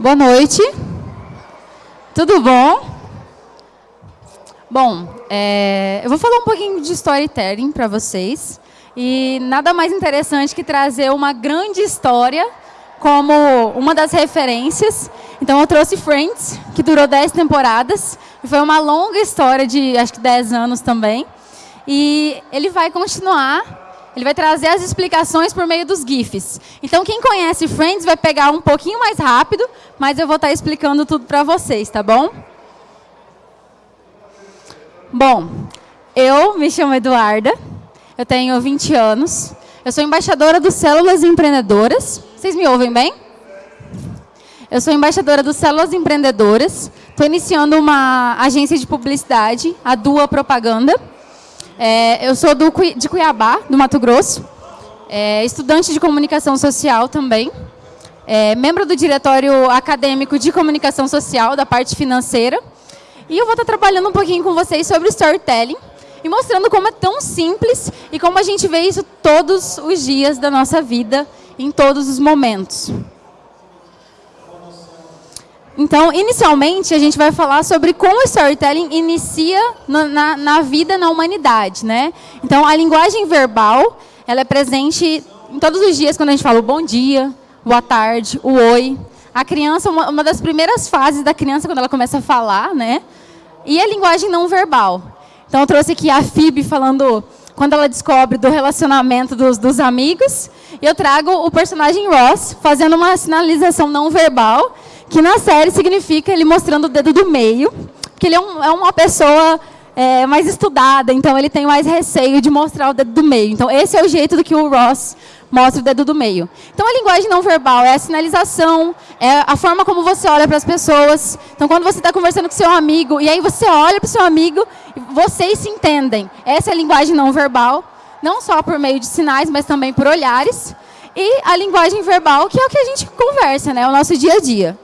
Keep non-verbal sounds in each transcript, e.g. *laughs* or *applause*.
Boa noite. Tudo bom? Bom, é, eu vou falar um pouquinho de storytelling para vocês. E nada mais interessante que trazer uma grande história como uma das referências. Então eu trouxe Friends, que durou 10 temporadas. E foi uma longa história de acho que 10 anos também. E ele vai continuar ele vai trazer as explicações por meio dos GIFs. Então, quem conhece Friends vai pegar um pouquinho mais rápido, mas eu vou estar explicando tudo para vocês, tá bom? Bom, eu me chamo Eduarda, eu tenho 20 anos, eu sou embaixadora do Células Empreendedoras. Vocês me ouvem bem? Eu sou embaixadora do Células Empreendedoras, estou iniciando uma agência de publicidade, a Dua Propaganda. É, eu sou do, de Cuiabá, do Mato Grosso, é, estudante de comunicação social também, é, membro do diretório acadêmico de comunicação social, da parte financeira, e eu vou estar trabalhando um pouquinho com vocês sobre storytelling e mostrando como é tão simples e como a gente vê isso todos os dias da nossa vida, em todos os momentos. Então, inicialmente, a gente vai falar sobre como o storytelling inicia na, na, na, vida, na humanidade. Né? Então, a linguagem verbal ela é presente em todos os dias, quando a gente fala o bom dia, boa tarde, o oi. A criança, uma, uma das primeiras fases da criança, quando ela começa a falar, né? E a linguagem não verbal. Então, eu trouxe aqui a Phoebe falando quando ela descobre do relacionamento dos, dos amigos. Eu trago o personagem Ross fazendo uma sinalização não verbal que na série significa ele mostrando o dedo do meio, que ele é, um, é uma pessoa é, mais estudada, então ele tem mais receio de mostrar o dedo do meio. Então esse é o jeito do que o Ross mostra o dedo do meio. Então a linguagem não verbal é a sinalização, é a forma como você olha para as pessoas. Então quando você está conversando com seu amigo e aí você olha para o seu amigo vocês se entendem. Essa é a linguagem não verbal, não só por meio de sinais, mas também por olhares. E a linguagem verbal, que é o que a gente conversa, né? O nosso dia a dia.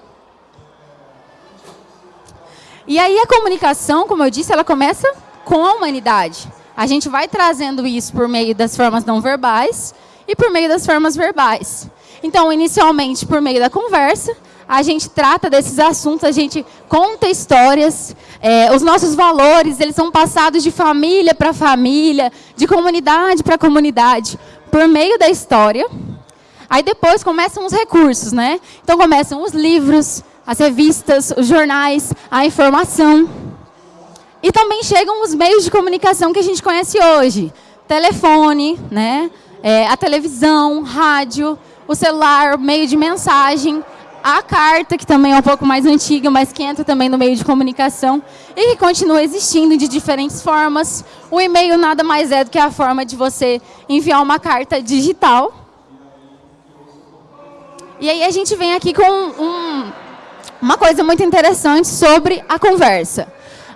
E aí a comunicação, como eu disse, ela começa com a humanidade. A gente vai trazendo isso por meio das formas não verbais e por meio das formas verbais. Então, inicialmente, por meio da conversa, a gente trata desses assuntos, a gente conta histórias, é, os nossos valores, eles são passados de família para família, de comunidade para comunidade, por meio da história. Aí depois começam os recursos, né? Então começam os livros, as revistas, os jornais, a informação. E também chegam os meios de comunicação que a gente conhece hoje. Telefone, né? É, a televisão, rádio, o celular, meio de mensagem, a carta, que também é um pouco mais antiga, mas que entra também no meio de comunicação e que continua existindo de diferentes formas. O e-mail nada mais é do que a forma de você enviar uma carta digital. E aí a gente vem aqui com um, uma coisa muito interessante sobre a conversa.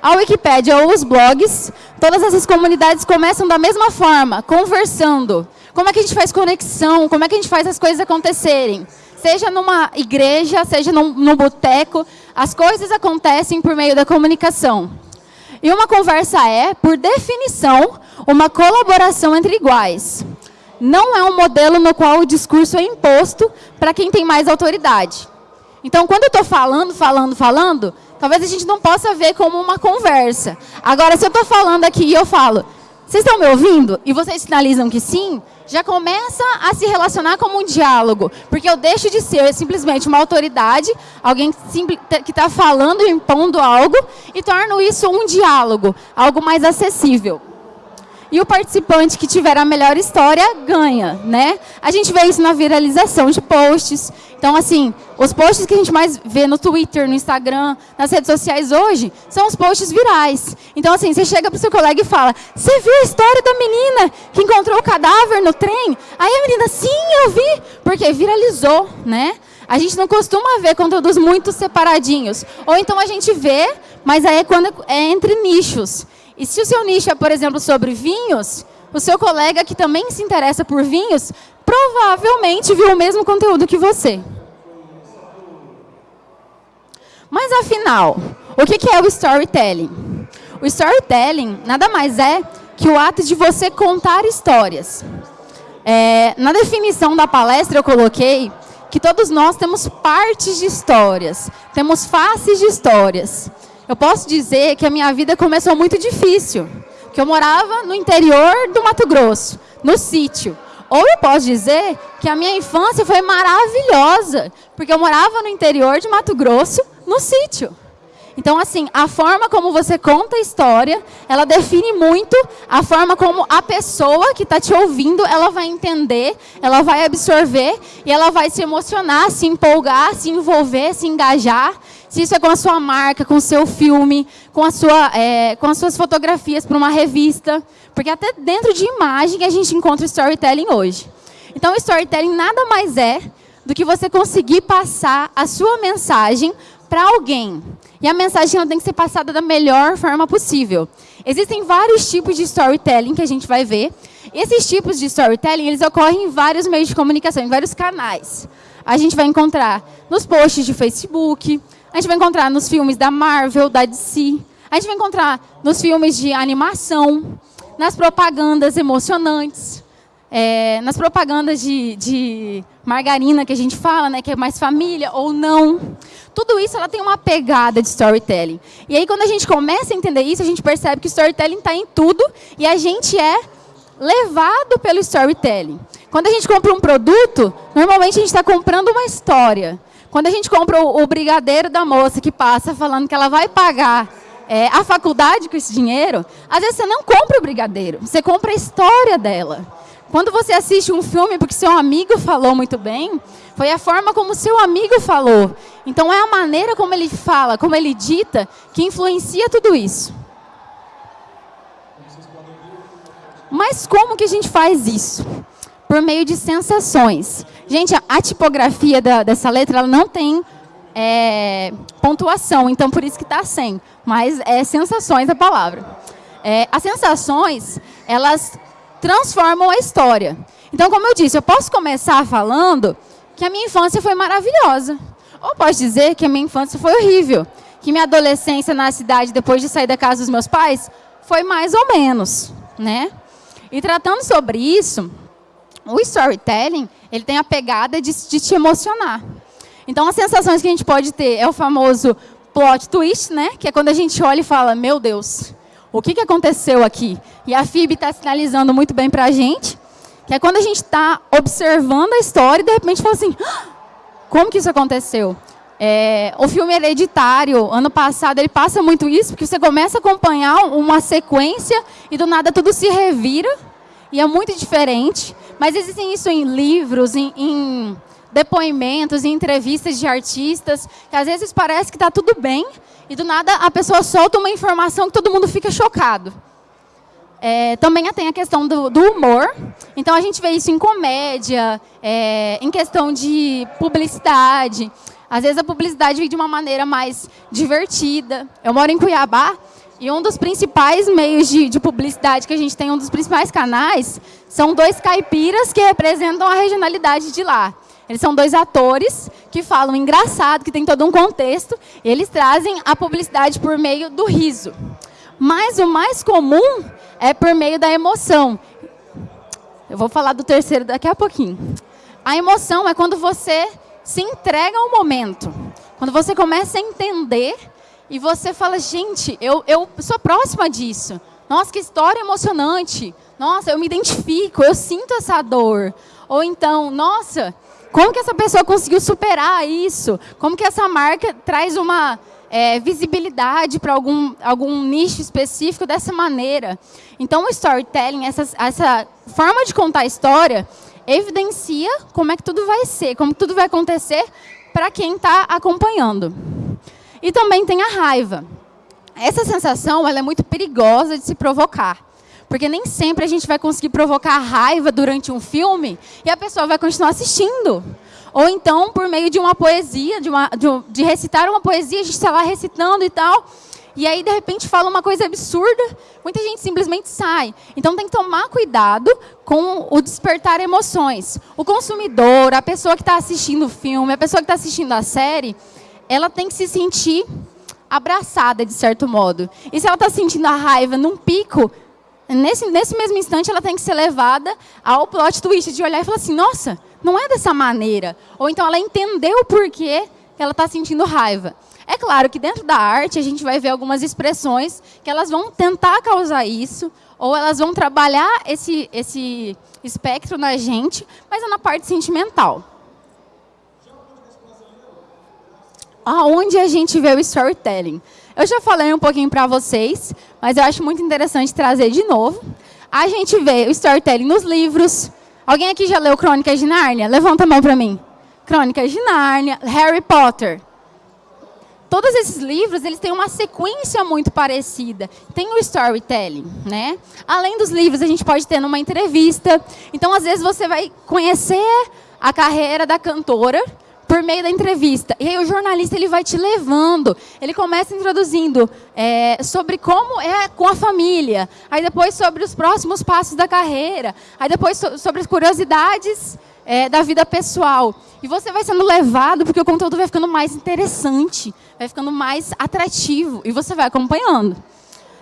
A Wikipédia ou os blogs, todas essas comunidades começam da mesma forma, conversando. Como é que a gente faz conexão? Como é que a gente faz as coisas acontecerem? Seja numa igreja, seja num, num boteco, as coisas acontecem por meio da comunicação. E uma conversa é, por definição, uma colaboração entre iguais. Não é um modelo no qual o discurso é imposto para quem tem mais autoridade. Então, quando eu estou falando, falando, falando, talvez a gente não possa ver como uma conversa. Agora, se eu estou falando aqui e eu falo, vocês estão me ouvindo? E vocês sinalizam que sim, já começa a se relacionar como um diálogo. Porque eu deixo de ser simplesmente uma autoridade, alguém que está falando e impondo algo, e torno isso um diálogo, algo mais acessível e o participante que tiver a melhor história ganha, né? A gente vê isso na viralização de posts. Então, assim, os posts que a gente mais vê no Twitter, no Instagram, nas redes sociais hoje, são os posts virais. Então, assim, você chega para o seu colega e fala, você viu a história da menina que encontrou o cadáver no trem? Aí a menina, sim, eu vi, porque viralizou, né? A gente não costuma ver conteúdos muito separadinhos. Ou então a gente vê, mas aí é quando é entre nichos. E se o seu nicho é, por exemplo, sobre vinhos, o seu colega que também se interessa por vinhos, provavelmente viu o mesmo conteúdo que você. Mas afinal, o que é o storytelling? O storytelling nada mais é que o ato de você contar histórias. É, na definição da palestra eu coloquei que todos nós temos partes de histórias, temos faces de histórias. Eu posso dizer que a minha vida começou muito difícil, que eu morava no interior do Mato Grosso, no sítio. Ou eu posso dizer que a minha infância foi maravilhosa, porque eu morava no interior de Mato Grosso, no sítio. Então, assim, a forma como você conta a história, ela define muito a forma como a pessoa que está te ouvindo, ela vai entender, ela vai absorver e ela vai se emocionar, se empolgar, se envolver, se engajar. Se isso é com a sua marca, com o seu filme, com, a sua, é, com as suas fotografias para uma revista. Porque até dentro de imagem a gente encontra storytelling hoje. Então, storytelling nada mais é do que você conseguir passar a sua mensagem para alguém. E a mensagem tem que ser passada da melhor forma possível. Existem vários tipos de storytelling que a gente vai ver. Esses tipos de storytelling, eles ocorrem em vários meios de comunicação, em vários canais. A gente vai encontrar nos posts de Facebook, a gente vai encontrar nos filmes da Marvel, da DC, a gente vai encontrar nos filmes de animação, nas propagandas emocionantes, é, nas propagandas de, de, margarina que a gente fala, né, que é mais família ou não. Tudo isso ela tem uma pegada de storytelling. E aí quando a gente começa a entender isso, a gente percebe que o storytelling está em tudo e a gente é levado pelo storytelling. Quando a gente compra um produto, normalmente a gente está comprando uma história. Quando a gente compra o, brigadeiro da moça que passa falando que ela vai pagar é, a faculdade com esse dinheiro, às vezes você não compra o brigadeiro, você compra a história dela. Quando você assiste um filme porque seu amigo falou muito bem, foi a forma como seu amigo falou. Então é a maneira como ele fala, como ele dita, que influencia tudo isso. Mas como que a gente faz isso? Por meio de sensações. Gente, a tipografia da, dessa letra ela não tem é, pontuação, então por isso que está sem. Mas é sensações a palavra. É, as sensações, elas transformam a história. Então, como eu disse, eu posso começar falando que a minha infância foi maravilhosa. Ou posso dizer que a minha infância foi horrível. Que minha adolescência na cidade, depois de sair da casa dos meus pais, foi mais ou menos. Né? E tratando sobre isso, o storytelling, ele tem a pegada de, de te emocionar. Então, as sensações que a gente pode ter é o famoso plot twist, né? Que é quando a gente olha e fala, meu Deus, o que, que aconteceu aqui? E a FIB está sinalizando muito bem para a gente, que é quando a gente está observando a história e de repente fala assim, ah, como que isso aconteceu? É, o filme Hereditário, ano passado, ele passa muito isso, porque você começa a acompanhar uma sequência e do nada tudo se revira, e é muito diferente. Mas existem isso em livros, em, em depoimentos, em entrevistas de artistas, que às vezes parece que está tudo bem, e do nada a pessoa solta uma informação que todo mundo fica chocado. É, também tem a questão do, do, humor. Então, a gente vê isso em comédia, é, em questão de publicidade. Às vezes, a publicidade vem de uma maneira mais divertida. Eu moro em Cuiabá e um dos principais meios de, de publicidade que a gente tem, um dos principais canais, são dois caipiras que representam a regionalidade de lá. Eles são dois atores que falam engraçado, que tem todo um contexto, e eles trazem a publicidade por meio do riso. Mas o mais comum é por meio da emoção. Eu vou falar do terceiro daqui a pouquinho. A emoção é quando você se entrega ao momento. Quando você começa a entender e você fala, gente, eu, eu sou próxima disso. Nossa, que história emocionante. Nossa, eu me identifico, eu sinto essa dor. Ou então, nossa, como que essa pessoa conseguiu superar isso? Como que essa marca traz uma é, visibilidade para algum, algum nicho específico dessa maneira? Então, o storytelling, essa, essa forma de contar a história, evidencia como é que tudo vai ser, como tudo vai acontecer para quem está acompanhando. E também tem a raiva. Essa sensação ela é muito perigosa de se provocar. Porque nem sempre a gente vai conseguir provocar raiva durante um filme e a pessoa vai continuar assistindo. Ou então, por meio de uma poesia, de, uma, de, de recitar uma poesia, a gente está lá recitando e tal, e aí, de repente, fala uma coisa absurda, muita gente simplesmente sai. Então, tem que tomar cuidado com o despertar emoções. O consumidor, a pessoa que está assistindo o filme, a pessoa que está assistindo a série, ela tem que se sentir abraçada, de certo modo. E se ela está sentindo a raiva num pico, Nesse, nesse mesmo instante, ela tem que ser levada ao plot twist de olhar e falar assim, nossa, não é dessa maneira. Ou então ela entendeu por que ela está sentindo raiva. É claro que dentro da arte a gente vai ver algumas expressões que elas vão tentar causar isso, ou elas vão trabalhar esse, esse espectro na gente, mas é na parte sentimental. Aonde a gente vê o storytelling? Eu já falei um pouquinho para vocês, mas eu acho muito interessante trazer de novo. A gente vê o storytelling nos livros. Alguém aqui já leu Crônicas de Nárnia? Levanta a mão para mim. Crônicas de Nárnia, Harry Potter todos esses livros eles têm uma sequência muito parecida. Tem o storytelling, né? Além dos livros, a gente pode ter numa entrevista. Então, às vezes, você vai conhecer a carreira da cantora por meio da entrevista. E aí o jornalista ele vai te levando. Ele começa introduzindo é, sobre como é com a família. Aí depois sobre os próximos passos da carreira. Aí depois so sobre as curiosidades é, da vida pessoal. E você vai sendo levado porque o conteúdo vai ficando mais interessante, vai ficando mais atrativo e você vai acompanhando.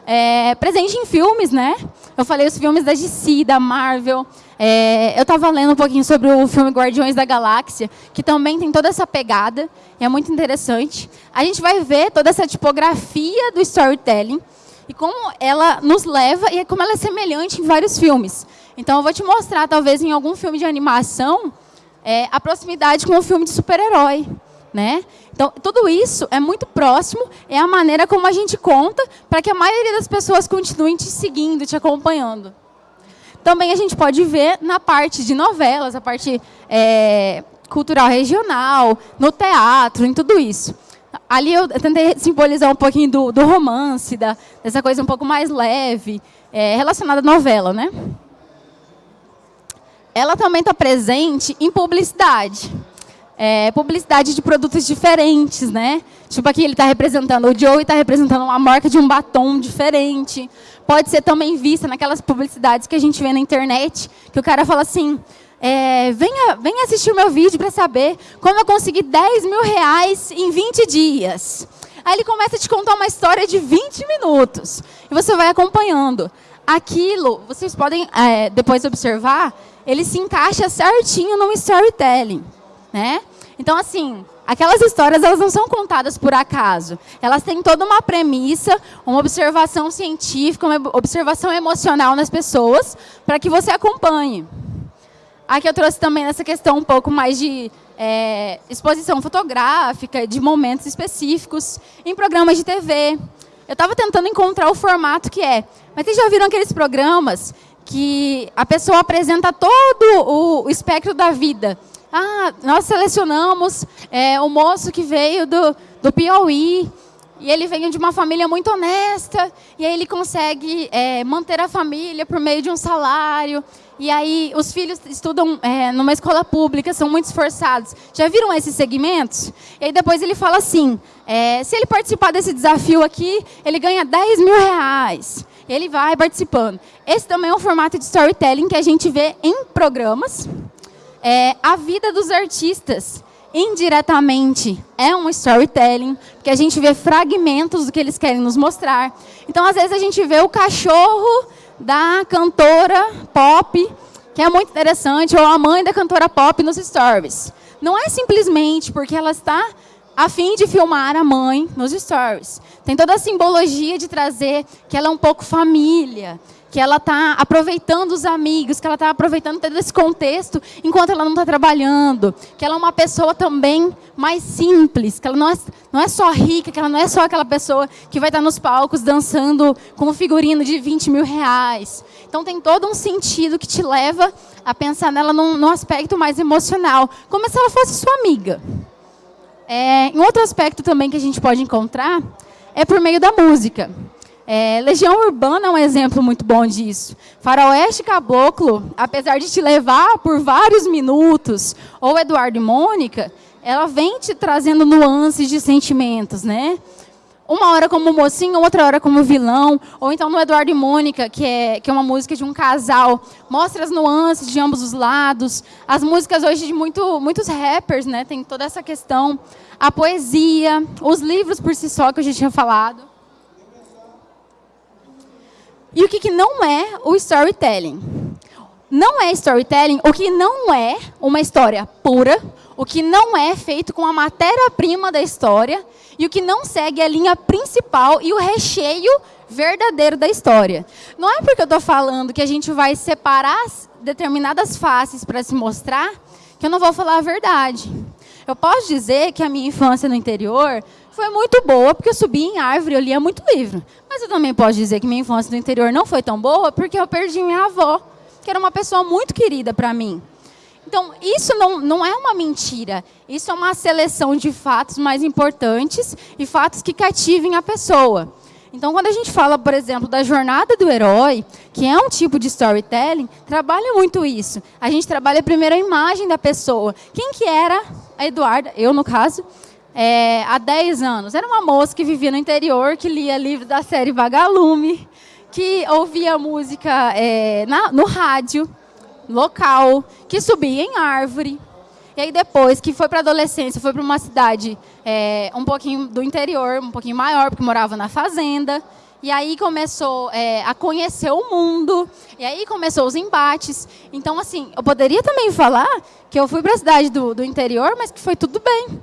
É, presente em filmes, né? Eu falei os filmes da DC, da Marvel. É, eu estava lendo um pouquinho sobre o filme Guardiões da Galáxia, que também tem toda essa pegada, e é muito interessante. A gente vai ver toda essa tipografia do storytelling, e como ela nos leva, e como ela é semelhante em vários filmes. Então, eu vou te mostrar, talvez, em algum filme de animação, é, a proximidade com o filme de super-herói. Né? Então, tudo isso é muito próximo, é a maneira como a gente conta para que a maioria das pessoas continuem te seguindo, te acompanhando. Também a gente pode ver na parte de novelas, a parte é, cultural regional, no teatro, em tudo isso. Ali eu tentei simbolizar um pouquinho do, do romance, da, dessa coisa um pouco mais leve, é, relacionada à novela, né? ela também está presente em publicidade. É, publicidade de produtos diferentes, né? Tipo aqui ele está representando, o Joey está representando uma marca de um batom diferente. Pode ser também vista naquelas publicidades que a gente vê na internet, que o cara fala assim, é, venha, venha assistir o meu vídeo para saber como eu consegui 10 mil reais em 20 dias. Aí ele começa a te contar uma história de 20 minutos. E você vai acompanhando. Aquilo, vocês podem é, depois observar, ele se encaixa certinho num storytelling, né? Então, assim, aquelas histórias elas não são contadas por acaso. Elas têm toda uma premissa, uma observação científica, uma observação emocional nas pessoas, para que você acompanhe. Aqui eu trouxe também essa questão um pouco mais de é, exposição fotográfica, de momentos específicos, em programas de TV. Eu estava tentando encontrar o formato que é. Mas vocês já viram aqueles programas que a pessoa apresenta todo o espectro da vida. Ah, nós selecionamos é, o moço que veio do, do Piauí, e ele vem de uma família muito honesta, e aí ele consegue é, manter a família por meio de um salário, e aí os filhos estudam é, numa escola pública, são muito esforçados. Já viram esses segmentos? E aí depois ele fala assim, é, se ele participar desse desafio aqui, ele ganha 10 mil reais ele vai participando. Esse também é um formato de storytelling que a gente vê em programas. É, a vida dos artistas, indiretamente, é um storytelling, porque a gente vê fragmentos do que eles querem nos mostrar. Então, às vezes, a gente vê o cachorro da cantora pop, que é muito interessante, ou a mãe da cantora pop nos stories. Não é simplesmente porque ela está a fim de filmar a mãe nos stories. Tem toda a simbologia de trazer que ela é um pouco família, que ela está aproveitando os amigos, que ela está aproveitando todo esse contexto enquanto ela não está trabalhando, que ela é uma pessoa também mais simples, que ela não é, não é só rica, que ela não é só aquela pessoa que vai estar nos palcos dançando com um figurino de 20 mil reais. Então tem todo um sentido que te leva a pensar nela num, num aspecto mais emocional, como se ela fosse sua amiga. É, um outro aspecto também que a gente pode encontrar é por meio da música. É, Legião Urbana é um exemplo muito bom disso. Faroeste Caboclo, apesar de te levar por vários minutos, ou Eduardo e Mônica, ela vem te trazendo nuances de sentimentos, né? uma hora como mocinho, outra hora como vilão, ou então no Eduardo e Mônica, que é, que é uma música de um casal, mostra as nuances de ambos os lados. As músicas hoje de muito, muitos rappers, né, tem toda essa questão. A poesia, os livros por si só, que eu já tinha falado. E o que, que não é o storytelling? não é storytelling o que não é uma história pura, o que não é feito com a matéria-prima da história e o que não segue a linha principal e o recheio verdadeiro da história. Não é porque eu estou falando que a gente vai separar determinadas faces para se mostrar que eu não vou falar a verdade. Eu posso dizer que a minha infância no interior foi muito boa, porque eu subi em árvore, eu lia muito livro. Mas eu também posso dizer que minha infância no interior não foi tão boa, porque eu perdi minha avó, que era uma pessoa muito querida para mim. Então, isso não, não é uma mentira. Isso é uma seleção de fatos mais importantes e fatos que cativem a pessoa. Então, quando a gente fala, por exemplo, da jornada do herói, que é um tipo de storytelling, trabalha muito isso. A gente trabalha primeiro a imagem da pessoa. Quem que era a Eduarda, eu no caso, é, há 10 anos? Era uma moça que vivia no interior, que lia livro da série Vagalume, que ouvia música é, na, no rádio local, que subia em árvore, e aí depois que foi para a adolescência, foi para uma cidade é, um pouquinho do interior, um pouquinho maior, porque morava na fazenda. E aí começou é, a conhecer o mundo, e aí começou os embates. Então, assim, eu poderia também falar que eu fui para a cidade do, do interior, mas que foi tudo bem.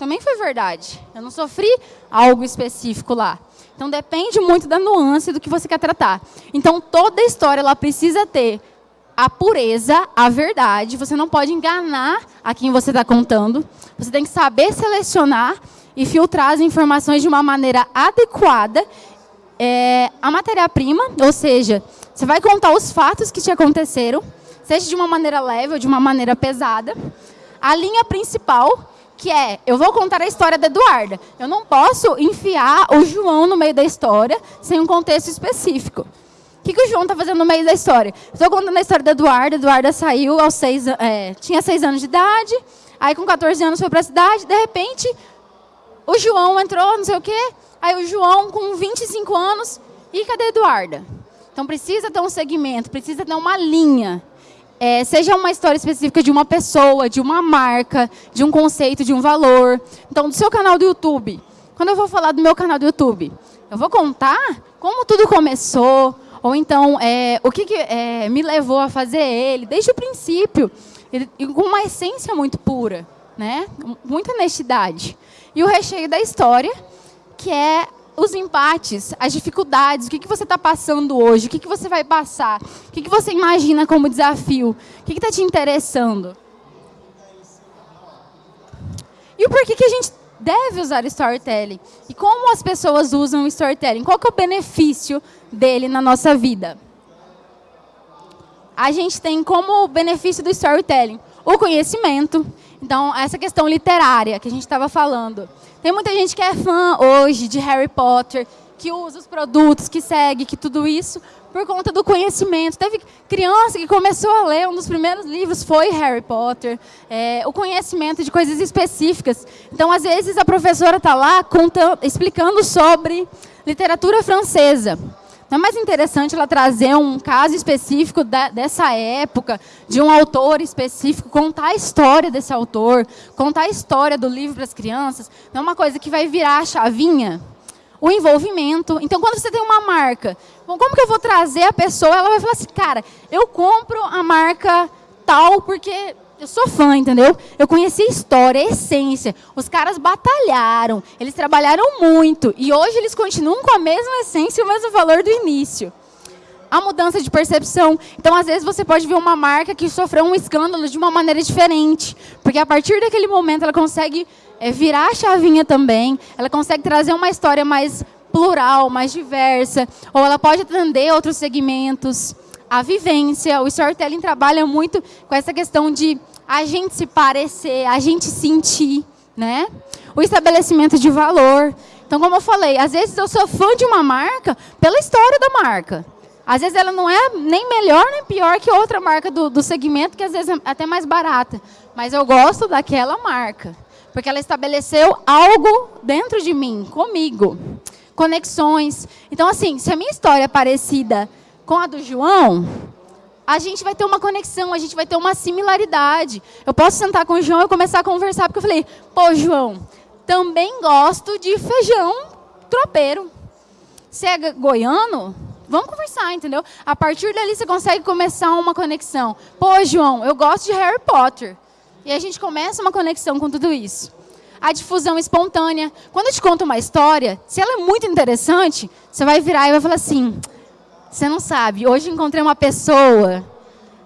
Também foi verdade. Eu não sofri algo específico lá. Então, depende muito da nuance do que você quer tratar. Então, toda história ela precisa ter a pureza, a verdade. Você não pode enganar a quem você está contando. Você tem que saber selecionar e filtrar as informações de uma maneira adequada. É, a matéria-prima, ou seja, você vai contar os fatos que te aconteceram, seja de uma maneira leve ou de uma maneira pesada. A linha principal, que é, eu vou contar a história da Eduarda. Eu não posso enfiar o João no meio da história sem um contexto específico. O que, que o João está fazendo no meio da história? Estou contando a história da Eduarda. Eduarda saiu aos seis, é, tinha seis anos de idade. Aí com 14 anos foi para a cidade. De repente, o João entrou, não sei o quê. Aí o João com 25 anos. E cadê a Eduarda? Então precisa ter um segmento, precisa ter uma linha. É, seja uma história específica de uma pessoa, de uma marca, de um conceito, de um valor. Então, do seu canal do YouTube. Quando eu vou falar do meu canal do YouTube, eu vou contar como tudo começou, ou então, é, o que, que é, me levou a fazer ele, desde o princípio, e com uma essência muito pura, né? muita honestidade. E o recheio da história, que é os empates, as dificuldades, o que, que você está passando hoje, o que, que você vai passar, o que, que você imagina como desafio, o que está te interessando. E o porquê que a gente deve usar storytelling. E como as pessoas usam o storytelling? Qual é o benefício dele na nossa vida? A gente tem como benefício do storytelling o conhecimento. Então, essa questão literária que a gente estava falando. Tem muita gente que é fã hoje de Harry Potter, que usa os produtos, que segue, que tudo isso, por conta do conhecimento. Teve criança que começou a ler, um dos primeiros livros foi Harry Potter, é, o conhecimento de coisas específicas. Então, às vezes, a professora está lá explicando sobre literatura francesa. Não é mais interessante ela trazer um caso específico da, dessa época, de um autor específico, contar a história desse autor, contar a história do livro para as crianças? Não é uma coisa que vai virar a chavinha? o envolvimento. Então, quando você tem uma marca, como que eu vou trazer a pessoa? Ela vai falar assim, cara, eu compro a marca tal porque eu sou fã, entendeu? Eu conheci a história, a essência. Os caras batalharam, eles trabalharam muito. E hoje eles continuam com a mesma essência e o mesmo valor do início. A mudança de percepção. Então, às vezes, você pode ver uma marca que sofreu um escândalo de uma maneira diferente. Porque a partir daquele momento ela consegue é, virar a chavinha também, ela consegue trazer uma história mais plural, mais diversa, ou ela pode atender outros segmentos. A vivência, o storytelling trabalha muito com essa questão de a gente se parecer, a gente sentir, né? O estabelecimento de valor. Então, como eu falei, às vezes eu sou fã de uma marca pela história da marca. Às vezes ela não é nem melhor nem pior que outra marca do, do segmento, que às vezes é até mais barata. Mas eu gosto daquela marca. Porque ela estabeleceu algo dentro de mim, comigo. Conexões. Então, assim, se a minha história é parecida com a do João, a gente vai ter uma conexão, a gente vai ter uma similaridade. Eu posso sentar com o João e começar a conversar, porque eu falei, pô, João, também gosto de feijão tropeiro. Você é goiano? Vamos conversar, entendeu? A partir dali você consegue começar uma conexão. Pô, João, eu gosto de Harry Potter. E a gente começa uma conexão com tudo isso. A difusão espontânea. Quando eu te conto uma história, se ela é muito interessante, você vai virar e vai falar assim: você não sabe, hoje encontrei uma pessoa.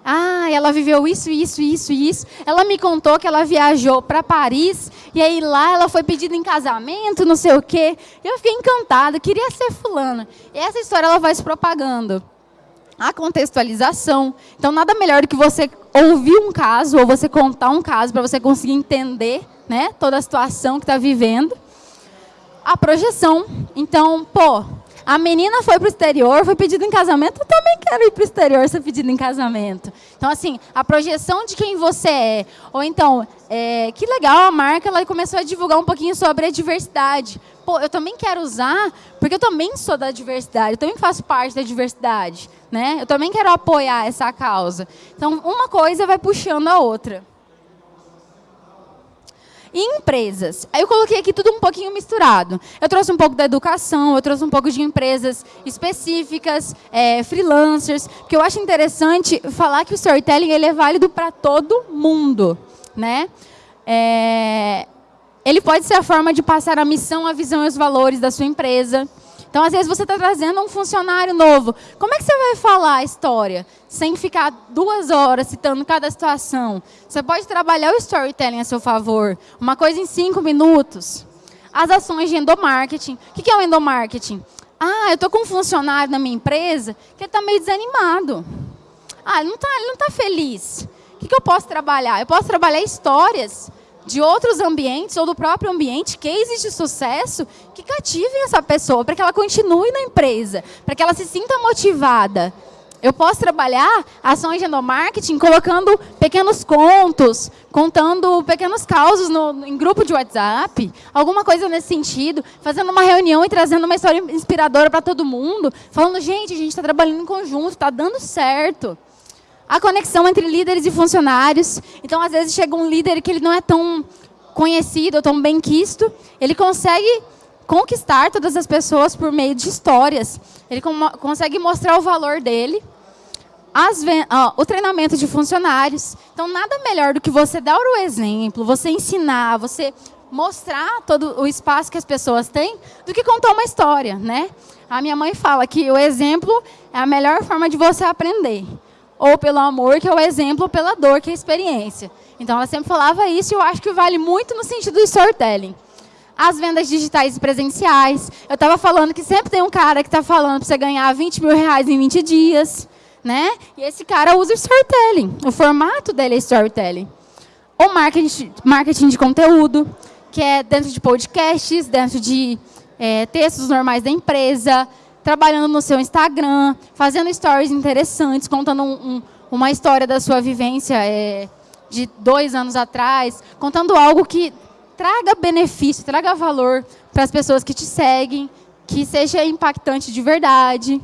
Ah, ela viveu isso, isso, isso, isso. Ela me contou que ela viajou para Paris e aí lá ela foi pedida em casamento, não sei o quê. Eu fiquei encantada, queria ser fulana. E essa história ela vai se propagando a contextualização. Então, nada melhor do que você ouvir um caso ou você contar um caso para você conseguir entender né, toda a situação que está vivendo. A projeção. Então, pô, a menina foi para o exterior, foi pedida em casamento, eu também quero ir para o exterior ser pedida em casamento. Então, assim, a projeção de quem você é. Ou então, é, que legal, a marca ela começou a divulgar um pouquinho sobre a diversidade. Pô, eu também quero usar, porque eu também sou da diversidade, eu também faço parte da diversidade. Né? Eu também quero apoiar essa causa. Então, uma coisa vai puxando a outra. E empresas. Eu coloquei aqui tudo um pouquinho misturado. Eu trouxe um pouco da educação, eu trouxe um pouco de empresas específicas, é, freelancers, que eu acho interessante falar que o storytelling ele é válido para todo mundo. Né? É, ele pode ser a forma de passar a missão, a visão e os valores da sua empresa. Então, às vezes, você está trazendo um funcionário novo. Como é que você vai falar a história sem ficar duas horas citando cada situação? Você pode trabalhar o storytelling a seu favor. Uma coisa em cinco minutos. As ações de endomarketing. O que é o endomarketing? Ah, eu estou com um funcionário na minha empresa que está meio desanimado. Ah, ele não está tá feliz. O que, que eu posso trabalhar? Eu posso trabalhar histórias de outros ambientes ou do próprio ambiente, cases de sucesso que cativem essa pessoa, para que ela continue na empresa, para que ela se sinta motivada. Eu posso trabalhar ações de endomarketing colocando pequenos contos, contando pequenos causos no, em grupo de WhatsApp, alguma coisa nesse sentido, fazendo uma reunião e trazendo uma história inspiradora para todo mundo, falando, gente, a gente está trabalhando em conjunto, está dando certo a conexão entre líderes e funcionários. Então, às vezes, chega um líder que ele não é tão conhecido, tão bem quisto, ele consegue conquistar todas as pessoas por meio de histórias. Ele consegue mostrar o valor dele. o treinamento de funcionários. Então, nada melhor do que você dar o exemplo, você ensinar, você mostrar todo o espaço que as pessoas têm, do que contar uma história, né? A minha mãe fala que o exemplo é a melhor forma de você aprender ou pelo amor, que é o exemplo, ou pela dor, que é a experiência. Então, ela sempre falava isso e eu acho que vale muito no sentido do storytelling. As vendas digitais e presenciais. Eu estava falando que sempre tem um cara que está falando para você ganhar 20 mil reais em 20 dias. Né? E esse cara usa o storytelling. O formato dele é storytelling. O marketing, marketing de conteúdo, que é dentro de podcasts, dentro de é, textos normais da empresa, trabalhando no seu Instagram, fazendo stories interessantes, contando um, um, uma história da sua vivência é, de dois anos atrás, contando algo que traga benefício, traga valor para as pessoas que te seguem, que seja impactante de verdade.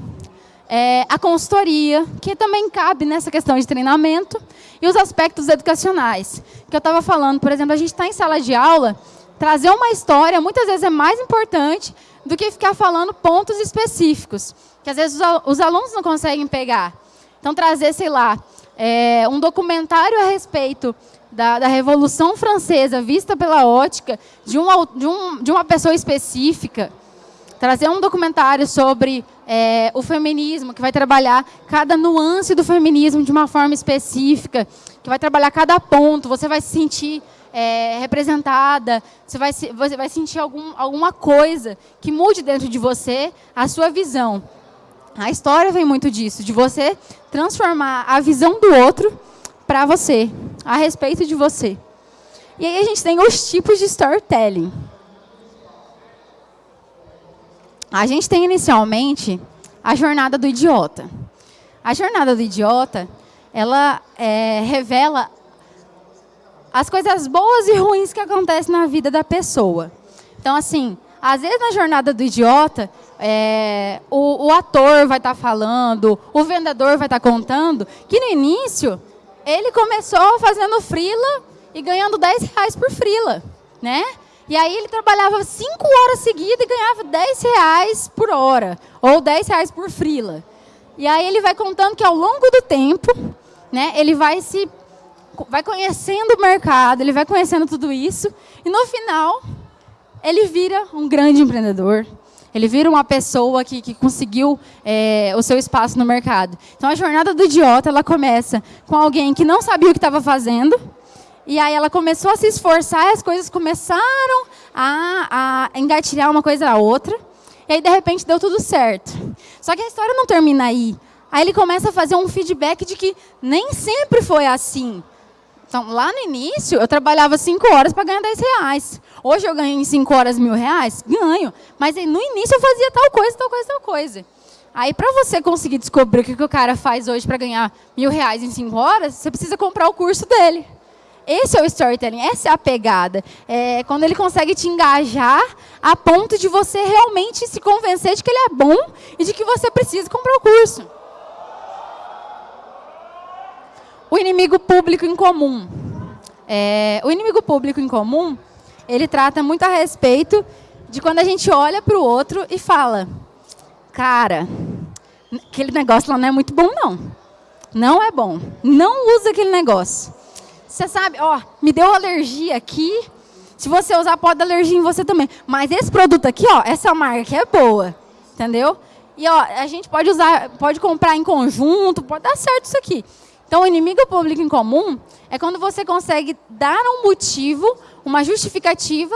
É, a consultoria, que também cabe nessa questão de treinamento, e os aspectos educacionais. Que eu estava falando, por exemplo, a gente está em sala de aula, trazer uma história muitas vezes é mais importante do que ficar falando pontos específicos, que às vezes os alunos não conseguem pegar. Então, trazer, sei lá, é, um documentário a respeito da, da, Revolução Francesa, vista pela ótica de, um, de, um, de uma pessoa específica, trazer um documentário sobre é, o feminismo, que vai trabalhar cada nuance do feminismo de uma forma específica, que vai trabalhar cada ponto, você vai se sentir é, representada, você vai, você vai sentir algum, alguma coisa que mude dentro de você a sua visão. A história vem muito disso, de você transformar a visão do outro para você, a respeito de você. E aí a gente tem os tipos de storytelling. A gente tem inicialmente a jornada do idiota. A jornada do idiota, ela é, revela as coisas boas e ruins que acontecem na vida da pessoa. Então, assim, às vezes na jornada do idiota, é, o, o, ator vai estar tá falando, o vendedor vai estar tá contando, que no início ele começou fazendo frila e ganhando 10 reais por frila, né? E aí ele trabalhava 5 horas seguidas e ganhava 10 reais por hora, ou 10 reais por frila. E aí ele vai contando que ao longo do tempo, né, ele vai se vai conhecendo o mercado, ele vai conhecendo tudo isso, e no final ele vira um grande empreendedor. Ele vira uma pessoa que, que conseguiu é, o seu espaço no mercado. Então a jornada do idiota ela começa com alguém que não sabia o que estava fazendo, e aí ela começou a se esforçar, e as coisas começaram a, a engatilhar uma coisa a outra. E aí, de repente, deu tudo certo. Só que a história não termina aí. Aí ele começa a fazer um feedback de que nem sempre foi assim. Então, lá no início, eu trabalhava 5 horas para ganhar 10 reais. Hoje eu ganho em 5 horas mil reais? Ganho. Mas no início eu fazia tal coisa, tal coisa, tal coisa. Aí, para você conseguir descobrir o que, que o cara faz hoje para ganhar mil reais em 5 horas, você precisa comprar o curso dele. Esse é o storytelling, essa é a pegada. É quando ele consegue te engajar a ponto de você realmente se convencer de que ele é bom e de que você precisa comprar o curso. O inimigo público em comum. É, o inimigo público em comum, ele trata muito a respeito de quando a gente olha para o outro e fala, cara, aquele negócio lá não é muito bom, não. Não é bom. Não usa aquele negócio. Você sabe, ó, me deu alergia aqui. Se você usar, pode dar alergia em você também. Mas esse produto aqui, ó, essa marca é boa. Entendeu? E ó, a gente pode usar, pode comprar em conjunto, pode dar certo isso aqui. Então, o inimigo público em comum é quando você consegue dar um motivo, uma justificativa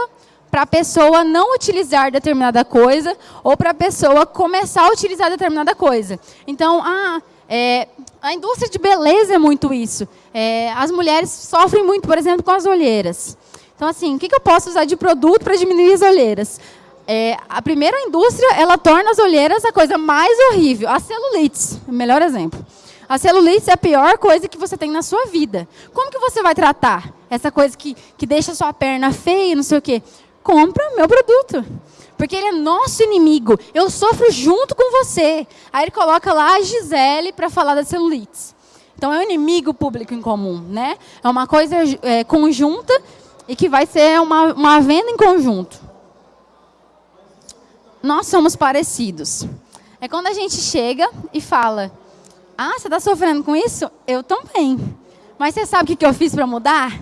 para a pessoa não utilizar determinada coisa ou para a pessoa começar a utilizar determinada coisa. Então, ah, é, a indústria de beleza é muito isso. É, as mulheres sofrem muito, por exemplo, com as olheiras. Então, assim, o que, eu posso usar de produto para diminuir as olheiras? É, a primeira indústria, ela torna as olheiras a coisa mais horrível. A celulite, o melhor exemplo. A celulite é a pior coisa que você tem na sua vida. Como que você vai tratar essa coisa que, que deixa a sua perna feia, não sei o quê? Compra meu produto. Porque ele é nosso inimigo. Eu sofro junto com você. Aí ele coloca lá a Gisele para falar da celulite. Então é um inimigo público em comum, né? É uma coisa é, conjunta e que vai ser uma, uma venda em conjunto. Nós somos parecidos. É quando a gente chega e fala, ah, você está sofrendo com isso? Eu também. Mas você sabe o que eu fiz para mudar?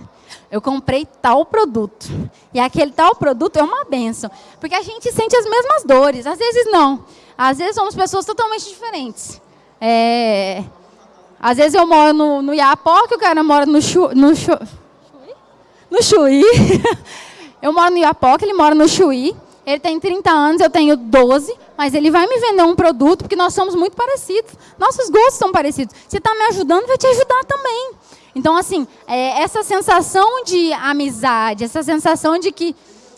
Eu comprei tal produto. E aquele tal produto é uma benção. Porque a gente sente as mesmas dores. Às vezes não. Às vezes somos pessoas totalmente diferentes. É... Às vezes eu moro no, no Iapoca, o cara mora no, Chu, no, Chu, no Chuí. *laughs* eu moro no Iapoca, ele mora no Chuí. Ele tem 30 anos, eu tenho 12, mas ele vai me vender um produto porque nós somos muito parecidos. Nossos gostos são parecidos. Se está me ajudando, vai te ajudar também. Então, assim, é, essa sensação de amizade, essa sensação de que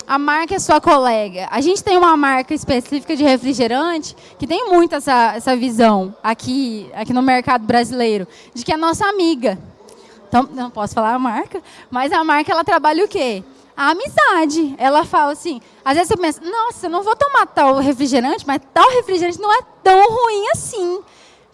a marca é sua colega. A gente tem uma marca específica de refrigerante que tem muito essa, essa visão aqui, aqui no mercado brasileiro, de que é nossa amiga. Então, não posso falar a marca, mas a marca ela trabalha o quê? A amizade. Ela fala assim, às vezes você pensa, nossa, eu não vou tomar tal refrigerante, mas tal refrigerante não é tão ruim assim.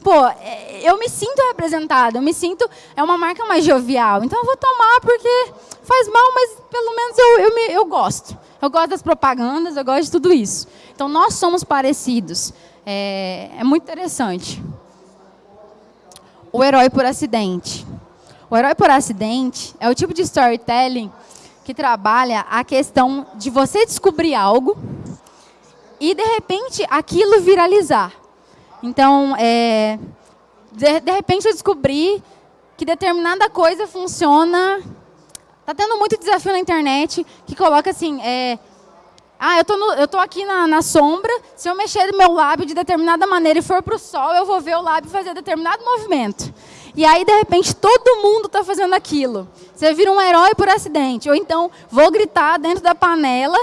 Pô, é, eu me sinto representada, eu me sinto, é uma marca mais jovial, então eu vou tomar porque faz mal, mas pelo menos eu, eu, me, eu gosto. Eu gosto das propagandas, eu gosto de tudo isso. Então nós somos parecidos. É, é muito interessante. O herói por acidente. O herói por acidente é o tipo de storytelling que trabalha a questão de você descobrir algo e, de repente, aquilo viralizar. Então, é, de, de repente, eu descobri que determinada coisa funciona... Está tendo muito desafio na internet que coloca assim... É, ah, eu tô, no, eu tô aqui na, na, sombra, se eu mexer meu lábio de determinada maneira e for para o sol, eu vou ver o lábio fazer determinado movimento. E aí, de repente, todo mundo está fazendo aquilo. Você vira um herói por acidente. Ou então, vou gritar dentro da panela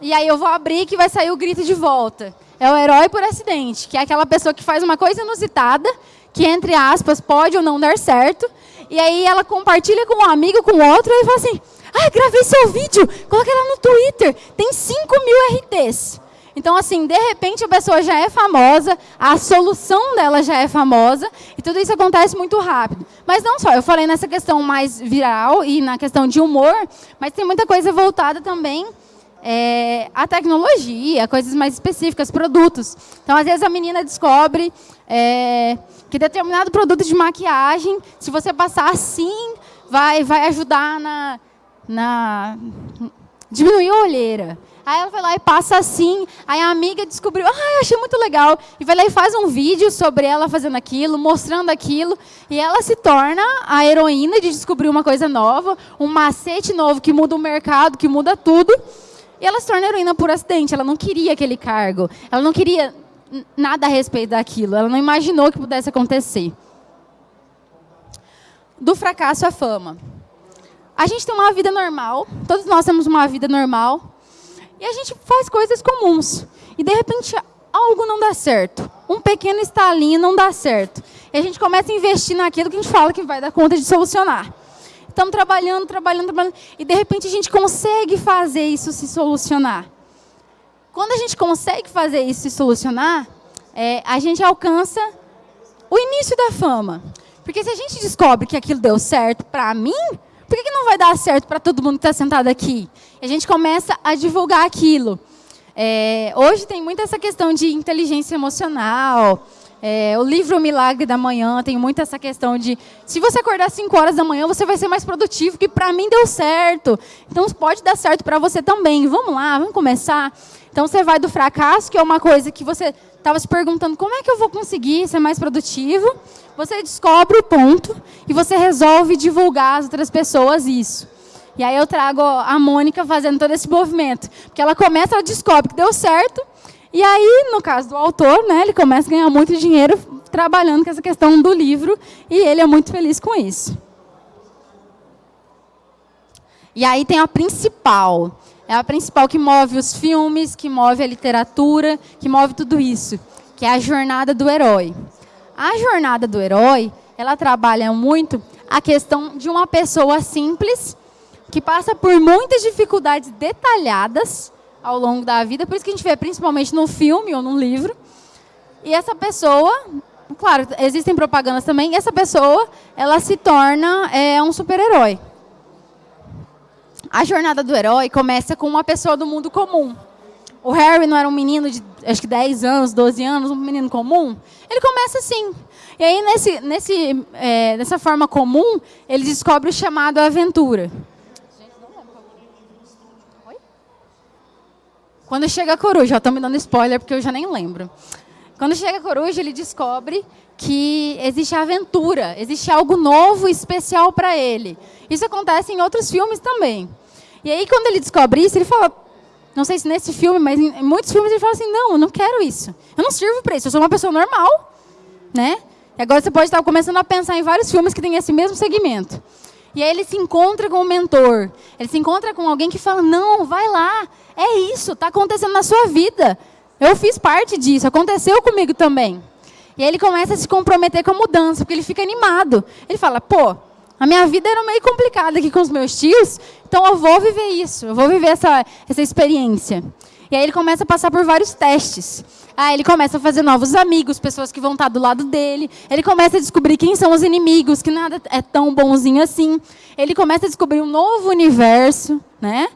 e aí eu vou abrir que vai sair o grito de volta. É o herói por acidente, que é aquela pessoa que faz uma coisa inusitada, que, entre aspas, pode ou não dar certo. E aí ela compartilha com um amigo, com outro, e fala assim, ah, gravei seu vídeo, coloquei lá no Twitter, tem 5 mil RTs. Então, assim, de repente a pessoa já é famosa, a solução dela já é famosa, e tudo isso acontece muito rápido. Mas não só, eu falei nessa questão mais viral e na questão de humor, mas tem muita coisa voltada também é, à tecnologia, coisas mais específicas, produtos. Então, às vezes a menina descobre é, que determinado produto de maquiagem, se você passar assim, vai, vai ajudar na, na diminuir a olheira. Aí ela vai lá e passa assim, aí a amiga descobriu, ah, achei muito legal, e vai lá e faz um vídeo sobre ela fazendo aquilo, mostrando aquilo, e ela se torna a heroína de descobrir uma coisa nova, um macete novo que muda o mercado, que muda tudo, e ela se torna heroína por acidente, ela não queria aquele cargo, ela não queria nada a respeito daquilo, ela não imaginou que pudesse acontecer. Do fracasso à fama. A gente tem uma vida normal, todos nós temos uma vida normal, e a gente faz coisas comuns. E de repente algo não dá certo. Um pequeno estalinho não dá certo. E a gente começa a investir naquilo que a gente fala que vai dar conta de solucionar. Estamos trabalhando, trabalhando, trabalhando. E de repente a gente consegue fazer isso se solucionar. Quando a gente consegue fazer isso se solucionar, é, a gente alcança o início da fama. Porque se a gente descobre que aquilo deu certo para mim, por que, que não vai dar certo para todo mundo que está sentado aqui? E a gente começa a divulgar aquilo. É, hoje tem muito essa questão de inteligência emocional. É, o livro Milagre da Manhã tem muito essa questão de se você acordar 5 horas da manhã, você vai ser mais produtivo, que para mim deu certo. Então pode dar certo para você também. Vamos lá, vamos começar. Então você vai do fracasso, que é uma coisa que você estava se perguntando como é que eu vou conseguir ser mais produtivo. Você descobre o ponto e você resolve divulgar às outras pessoas isso. E aí eu trago a Mônica fazendo todo esse movimento. Porque ela começa, ela descobre que deu certo. E aí, no caso do autor, né, ele começa a ganhar muito dinheiro trabalhando com essa questão do livro. E ele é muito feliz com isso. E aí tem a principal. É a principal que move os filmes, que move a literatura, que move tudo isso. Que é a jornada do herói. A jornada do herói, ela trabalha muito a questão de uma pessoa simples que passa por muitas dificuldades detalhadas ao longo da vida, por isso que a gente vê principalmente no filme ou no livro. E essa pessoa, claro, existem propagandas também, e essa pessoa, ela se torna é, um super-herói. A jornada do herói começa com uma pessoa do mundo comum. O Harry não era um menino de, acho que 10 anos, 12 anos, um menino comum? Ele começa assim. E aí, nesse, nesse, é, nessa forma comum, ele descobre o chamado aventura. Quando chega a coruja, estão me dando spoiler porque eu já nem lembro. Quando chega a coruja, ele descobre que existe aventura, existe algo novo, especial para ele. Isso acontece em outros filmes também. E aí, quando ele descobre isso, ele fala, não sei se nesse filme, mas em muitos filmes ele fala assim, não, eu não quero isso. Eu não sirvo para isso, eu sou uma pessoa normal. Né? E agora você pode estar começando a pensar em vários filmes que têm esse mesmo segmento. E aí ele se encontra com o mentor. Ele se encontra com alguém que fala, não, vai lá, é isso, está acontecendo na sua vida. Eu fiz parte disso, aconteceu comigo também. E aí ele começa a se comprometer com a mudança, porque ele fica animado. Ele fala, pô, a minha vida era meio complicada aqui com os meus tios, então eu vou viver isso, eu vou viver essa, essa experiência. E aí ele começa a passar por vários testes. Aí ele começa a fazer novos amigos, pessoas que vão estar do lado dele. Ele começa a descobrir quem são os inimigos, que nada é tão bonzinho assim. Ele começa a descobrir um novo universo, né?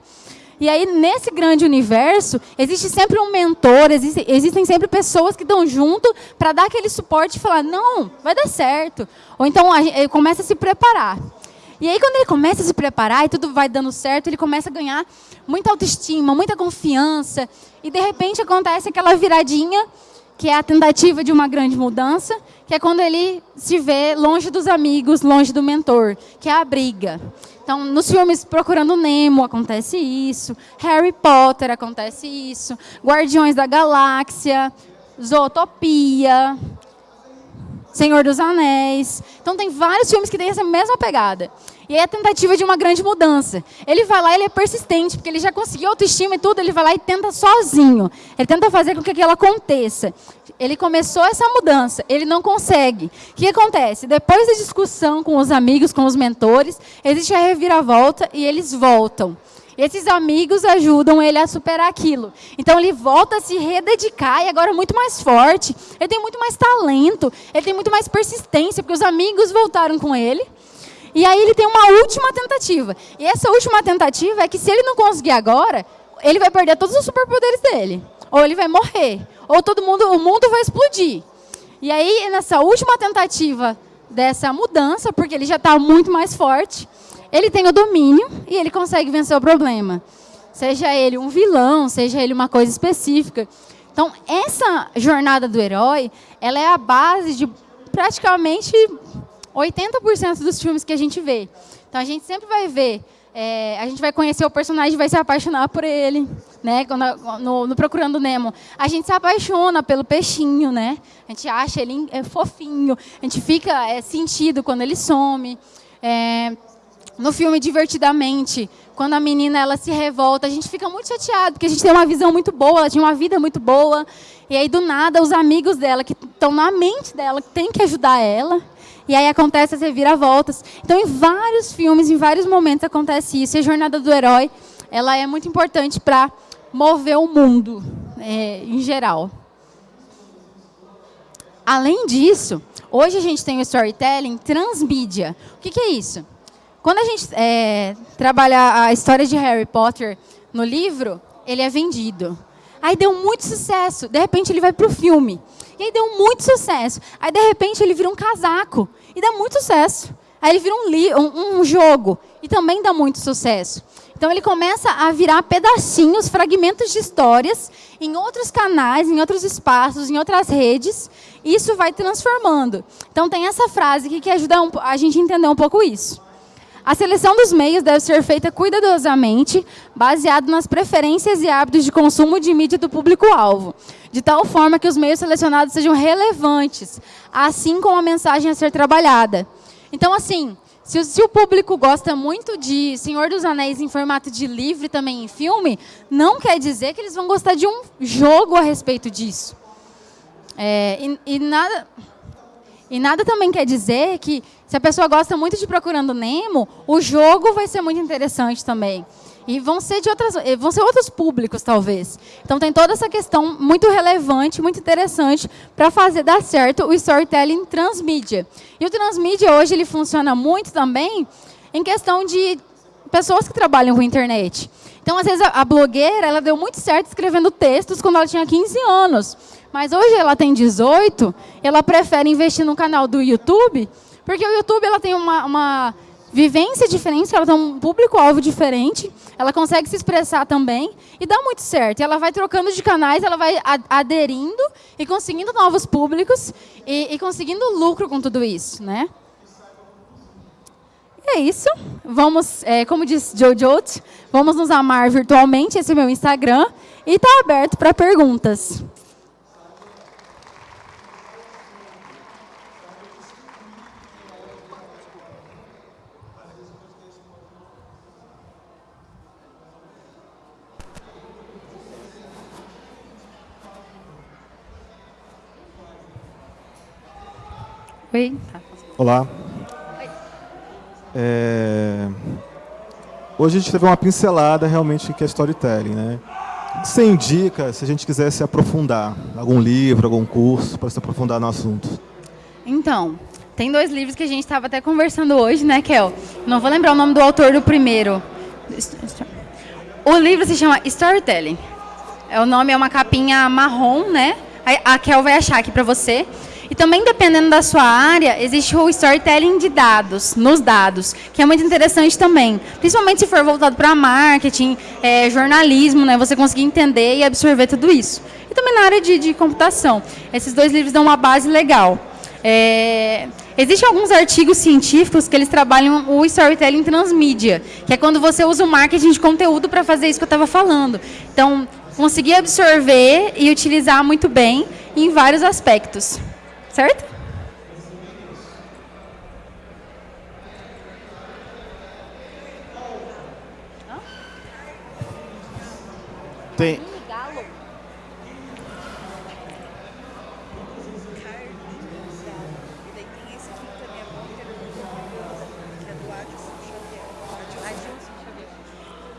E aí, nesse grande universo, existe sempre um mentor, existe, existem sempre pessoas que estão junto para dar aquele suporte e falar, não, vai dar certo. Ou então, ele começa a se preparar. E aí, quando ele começa a se preparar e tudo vai dando certo, ele começa a ganhar muita autoestima, muita confiança. E, de repente, acontece aquela viradinha, que é a tentativa de uma grande mudança, que é quando ele se vê longe dos amigos, longe do mentor, que é a briga. Então, nos filmes Procurando Nemo acontece isso, Harry Potter acontece isso, Guardiões da Galáxia, Zootopia, Senhor dos Anéis. Então, tem vários filmes que têm essa mesma pegada. E é a tentativa de uma grande mudança. Ele vai lá, ele é persistente, porque ele já conseguiu autoestima e tudo, ele vai lá e tenta sozinho. Ele tenta fazer com que aquilo aconteça. Ele começou essa mudança, ele não consegue. O que acontece? Depois da discussão com os amigos, com os mentores, existe a reviravolta e eles voltam. Esses amigos ajudam ele a superar aquilo. Então ele volta a se rededicar e agora muito mais forte. Ele tem muito mais talento, ele tem muito mais persistência, porque os amigos voltaram com ele. E aí ele tem uma última tentativa. E essa última tentativa é que se ele não conseguir agora, ele vai perder todos os superpoderes dele. Ou ele vai morrer. Ou todo mundo, o mundo vai explodir. E aí, nessa última tentativa dessa mudança, porque ele já está muito mais forte, ele tem o domínio e ele consegue vencer o problema. Seja ele um vilão, seja ele uma coisa específica. Então, essa jornada do herói, ela é a base de praticamente 80% dos filmes que a gente vê. Então, a gente sempre vai ver é, a gente vai conhecer o personagem e vai se apaixonar por ele, né? No, no, Procurando Nemo. A gente se apaixona pelo peixinho, né? A gente acha ele é, fofinho, a gente fica é, sentido quando ele some. É, no filme Divertidamente, quando a menina ela se revolta, a gente fica muito chateado, porque a gente tem uma visão muito boa, ela tinha uma vida muito boa, e aí do nada os amigos dela, que estão na mente dela, que tem que ajudar ela, e aí acontece as reviravoltas. Então, em vários filmes, em vários momentos acontece isso. E a jornada do herói, ela é muito importante para mover o mundo, é, em geral. Além disso, hoje a gente tem o storytelling transmídia. O que, que é isso? Quando a gente é, trabalha a história de Harry Potter no livro, ele é vendido. Aí deu muito sucesso. De repente ele vai para o filme. E aí deu muito sucesso. Aí de repente ele vira um casaco e dá muito sucesso. Aí ele vira um, um, um jogo e também dá muito sucesso. Então ele começa a virar pedacinhos, fragmentos de histórias em outros canais, em outros espaços, em outras redes. E isso vai transformando. Então tem essa frase aqui que ajuda a gente a entender um pouco isso. A seleção dos meios deve ser feita cuidadosamente, baseado nas preferências e hábitos de consumo de mídia do público-alvo, de tal forma que os meios selecionados sejam relevantes, assim como a mensagem a ser trabalhada. Então, assim, se, se, o público gosta muito de Senhor dos Anéis em formato de livro também em filme, não quer dizer que eles vão gostar de um jogo a respeito disso. É, e, e, nada, e nada também quer dizer que se a pessoa gosta muito de Procurando Nemo, o jogo vai ser muito interessante também. E vão ser de outras, eh, vão ser outros públicos, talvez. Então tem toda essa questão muito relevante, muito interessante para fazer dar certo o storytelling transmídia. E o transmídia hoje ele funciona muito também em questão de pessoas que trabalham com internet. Então, às vezes, a blogueira ela deu muito certo escrevendo textos quando ela tinha 15 anos. Mas hoje ela tem 18, ela prefere investir no canal do YouTube porque o YouTube ela tem uma, uma vivência diferente, ela tem um público-alvo diferente, ela consegue se expressar também e dá muito certo. E ela vai trocando de canais, ela vai aderindo e conseguindo novos públicos e, e conseguindo lucro com tudo isso, né? É isso. Vamos, é, como disse Jojo, vamos nos amar virtualmente. Esse é o meu Instagram e está aberto para perguntas. Oi. Olá. É... Hoje a gente teve uma pincelada realmente que é storytelling, né? Você indica, se a gente quiser se aprofundar, algum livro, algum curso para se aprofundar no assunto? Então, tem dois livros que a gente estava até conversando hoje, né, Kel? Não vou lembrar o nome do autor do primeiro. O livro se chama Storytelling. É, o nome é uma capinha marrom, né? A Kel vai achar aqui para você. Também, dependendo da sua área, existe o storytelling de dados, nos dados, que é muito interessante também. Principalmente se for voltado para marketing, é, jornalismo, né, você conseguir entender e absorver tudo isso. E também na área de, de computação. Esses dois livros dão uma base legal. É, Existem alguns artigos científicos que eles trabalham o storytelling transmídia, que é quando você usa o marketing de conteúdo para fazer isso que eu estava falando. Então, conseguir absorver e utilizar muito bem em vários aspectos certo? Tem.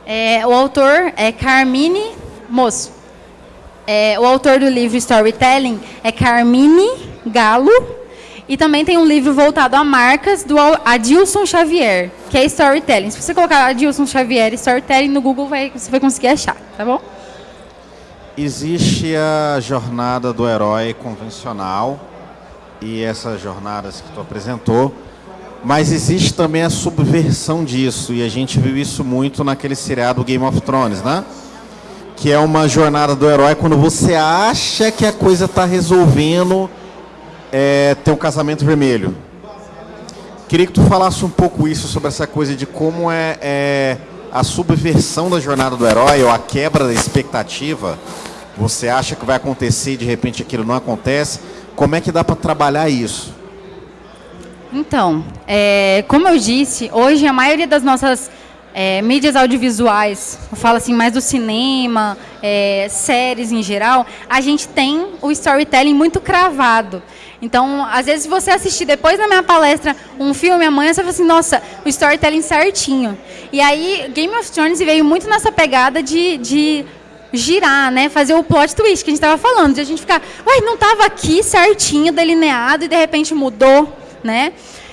É, o autor é Carmine Moço. É, o autor do livro Storytelling é Carmine Galo. E também tem um livro voltado a marcas do Adilson Xavier, que é Storytelling. Se você colocar Adilson Xavier Storytelling no Google, vai, você vai conseguir achar, tá bom? Existe a jornada do herói convencional, e essas jornadas que tu apresentou, mas existe também a subversão disso, e a gente viu isso muito naquele seriado Game of Thrones, né? Que é uma jornada do herói quando você acha que a coisa está resolvendo é, ter um casamento vermelho. Queria que tu falasse um pouco isso sobre essa coisa de como é, é a subversão da jornada do herói ou a quebra da expectativa. Você acha que vai acontecer e de repente aquilo não acontece. Como é que dá para trabalhar isso? Então, é, como eu disse, hoje a maioria das nossas é, mídias audiovisuais, eu falo assim mais do cinema, é, séries em geral, a gente tem o storytelling muito cravado. Então, às vezes você assistir depois da minha palestra um filme amanhã, você fala assim, nossa, o storytelling certinho. E aí, Game of Thrones veio muito nessa pegada de, de girar, né? Fazer o plot twist que a gente estava falando, de a gente ficar, uai, não estava aqui certinho, delineado, e de repente mudou, né?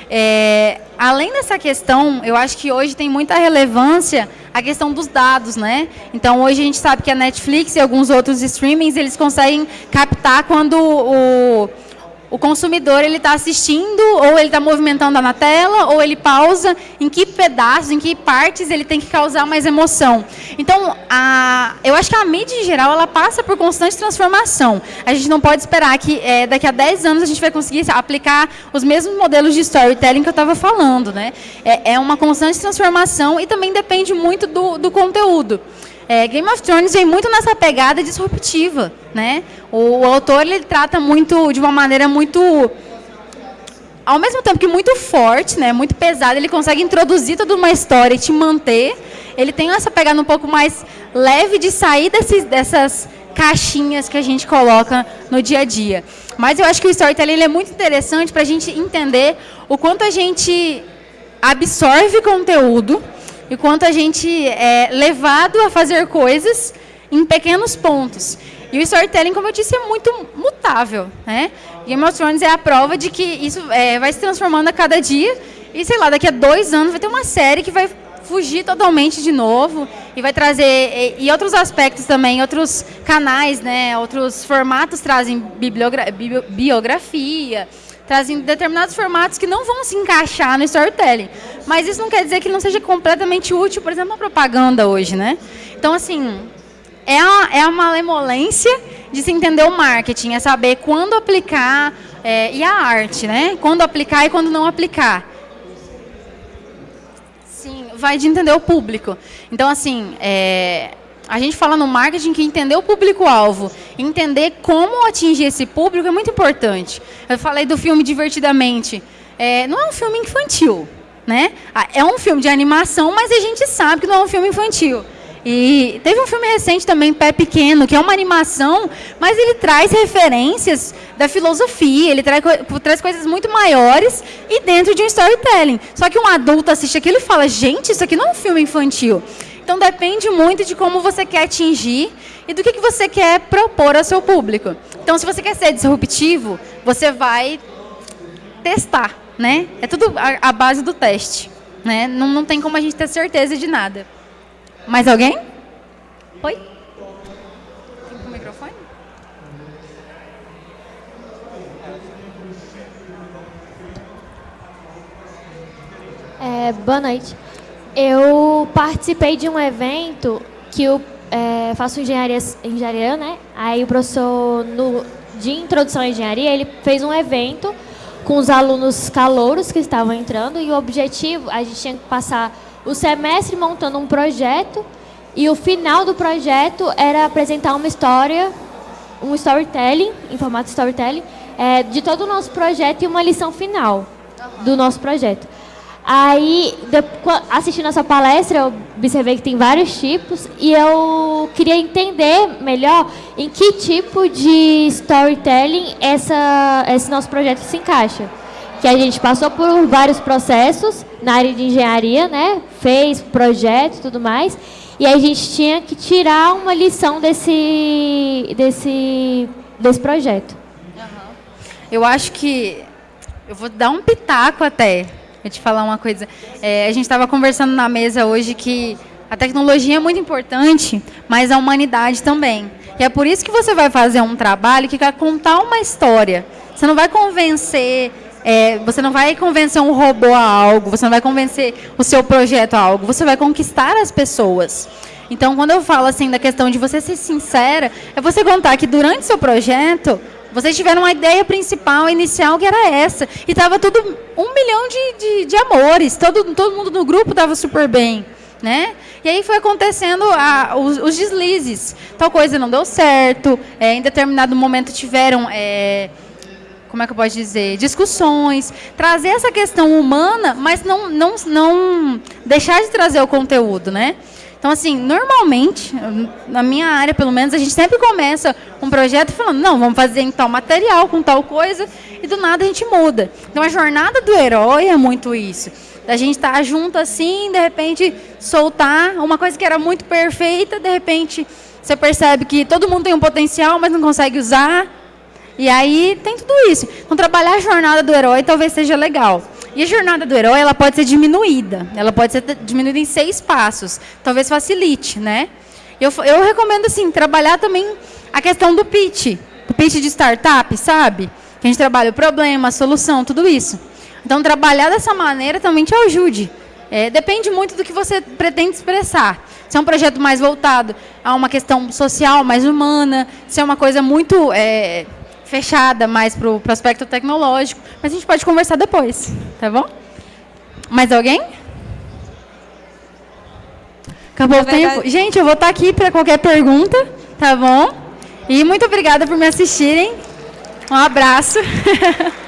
É, além dessa questão, eu acho que hoje tem muita relevância a questão dos dados, né? Então hoje a gente sabe que a Netflix e alguns outros streamings eles conseguem captar quando o o consumidor ele está assistindo, ou ele está movimentando na tela, ou ele pausa, em que pedaços, em que partes ele tem que causar mais emoção. Então, a, eu acho que a mídia em geral ela passa por constante transformação. A gente não pode esperar que é, daqui a 10 anos a gente vai conseguir aplicar os mesmos modelos de storytelling que eu estava falando. Né? É, é, uma constante transformação e também depende muito do, do conteúdo. É, Game of Thrones vem muito nessa pegada disruptiva, né? O, o, autor ele trata muito de uma maneira muito, ao mesmo tempo que muito forte, né? Muito pesada. Ele consegue introduzir toda uma história e te manter. Ele tem essa pegada um pouco mais leve de sair desses, dessas caixinhas que a gente coloca no dia a dia. Mas eu acho que o storytelling é muito interessante para a gente entender o quanto a gente absorve conteúdo e quanto a gente é levado a fazer coisas em pequenos pontos. E o storytelling, como eu disse, é muito mutável. Né? Game of Thrones é a prova de que isso é, vai se transformando a cada dia. E, sei lá, daqui a dois anos vai ter uma série que vai fugir totalmente de novo e vai trazer e, e outros aspectos também, outros canais, né, outros formatos trazem biografia, trazem determinados formatos que não vão se encaixar no storytelling. Mas isso não quer dizer que não seja completamente útil, por exemplo, a propaganda hoje, né? Então, assim, é a, é a malemolência de se entender o marketing, é saber quando aplicar, é, e a arte, né? Quando aplicar e quando não aplicar. Sim, vai de entender o público. Então, assim, é, a gente fala no marketing que entender o público-alvo, entender como atingir esse público é muito importante. Eu falei do filme Divertidamente. É, não é um filme infantil, né? Ah, é um filme de animação, mas a gente sabe que não é um filme infantil. E teve um filme recente também, Pé Pequeno, que é uma animação, mas ele traz referências da filosofia, ele traz, traz coisas muito maiores e dentro de um storytelling. Só que um adulto assiste aquilo e fala, gente, isso aqui não é um filme infantil. Então depende muito de como você quer atingir e do que, que você quer propor ao seu público. Então, se você quer ser disruptivo, você vai testar, né? É tudo a, a base do teste, né? Não, não tem como a gente ter certeza de nada. Mais alguém? Oi? Tem o microfone? É, boa noite. Eu participei de um evento que eu é, faço engenharia, engenharia, né? Aí o professor no, de introdução à engenharia, ele fez um evento com os alunos calouros que estavam entrando e o objetivo, a gente tinha que passar o semestre montando um projeto e o final do projeto era apresentar uma história, um storytelling, em formato storytelling, é, de todo o nosso projeto e uma lição final do nosso projeto. Aí, assistindo essa palestra, eu observei que tem vários tipos e eu queria entender melhor em que tipo de storytelling essa, esse nosso projeto se encaixa. Que a gente passou por vários processos na área de engenharia, né? fez projeto e tudo mais, e a gente tinha que tirar uma lição desse, desse, desse projeto. Eu acho que, eu vou dar um pitaco até, Vou te falar uma coisa. É, a gente estava conversando na mesa hoje que a tecnologia é muito importante, mas a humanidade também. E é por isso que você vai fazer um trabalho que quer contar uma história. Você não vai convencer é, você não vai convencer um robô a algo, você não vai convencer o seu projeto a algo, você vai conquistar as pessoas. Então, quando eu falo assim da questão de você ser sincera, é você contar que durante seu projeto vocês tiveram uma ideia principal, inicial, que era essa. E estava tudo um milhão de, de, de, amores. Todo, todo mundo no grupo estava super bem. Né? E aí foi acontecendo a, os, os, deslizes. Tal coisa não deu certo. É, em determinado momento tiveram... É, como é que eu posso dizer, discussões, trazer essa questão humana, mas não, não, não deixar de trazer o conteúdo, né? Então, assim, normalmente, na minha área, pelo menos, a gente sempre começa um projeto falando, não, vamos fazer em tal material, com tal coisa, e do nada a gente muda. Então, a jornada do herói é muito isso. Da gente estar junto assim, de repente, soltar uma coisa que era muito perfeita, de repente, você percebe que todo mundo tem um potencial, mas não consegue usar, e aí tem tudo isso. Então trabalhar a jornada do herói talvez seja legal. E a jornada do herói ela pode ser diminuída. Ela pode ser diminuída em seis passos. Talvez facilite, né? Eu, eu recomendo assim trabalhar também a questão do pitch, do pitch de startup, sabe? Que a gente trabalha o problema, a solução, tudo isso. Então trabalhar dessa maneira também te ajude. É, depende muito do que você pretende expressar. Se é um projeto mais voltado a uma questão social, mais humana, se é uma coisa muito é, fechada mais para o aspecto tecnológico, mas a gente pode conversar depois, tá bom? Mais alguém? Acabou Na o verdade... tempo? Gente, eu vou estar aqui para qualquer pergunta, tá bom? E muito obrigada por me assistirem. Um abraço. *laughs*